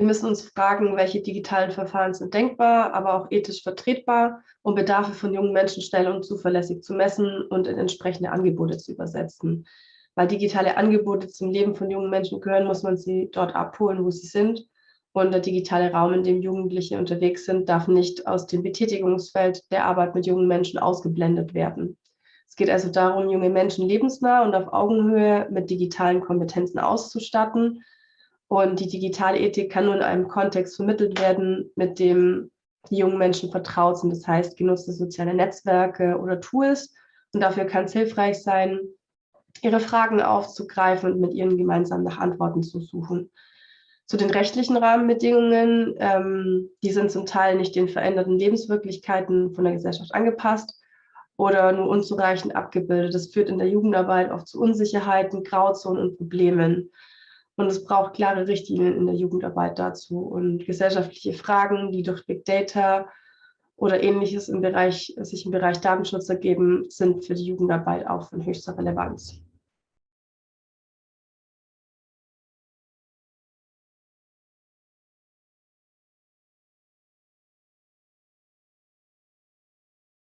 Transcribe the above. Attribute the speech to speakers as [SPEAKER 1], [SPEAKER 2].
[SPEAKER 1] Wir müssen uns fragen, welche digitalen Verfahren sind denkbar, aber auch ethisch vertretbar, um Bedarfe von jungen Menschen schnell und zuverlässig zu messen und in entsprechende Angebote zu übersetzen. Weil digitale Angebote zum Leben von jungen Menschen gehören, muss man sie dort abholen, wo sie sind. Und der digitale Raum, in dem Jugendliche unterwegs sind, darf nicht aus dem Betätigungsfeld der Arbeit mit jungen Menschen ausgeblendet werden. Es geht also darum, junge Menschen lebensnah und auf Augenhöhe mit digitalen Kompetenzen auszustatten und die digitale Ethik kann nur in einem Kontext vermittelt werden, mit dem die jungen Menschen vertraut sind. Das heißt, genutzte soziale Netzwerke oder Tools. Und dafür kann es hilfreich sein, ihre Fragen aufzugreifen und mit ihnen gemeinsam nach Antworten zu suchen. Zu den rechtlichen Rahmenbedingungen, ähm, die sind zum Teil nicht den veränderten Lebenswirklichkeiten von der Gesellschaft angepasst oder nur unzureichend abgebildet. Das führt in der Jugendarbeit oft zu Unsicherheiten, Grauzonen und Problemen. Und es braucht klare Richtlinien in der Jugendarbeit dazu und gesellschaftliche Fragen, die durch Big Data oder ähnliches im Bereich, sich im Bereich Datenschutz ergeben, sind für die Jugendarbeit auch von höchster Relevanz.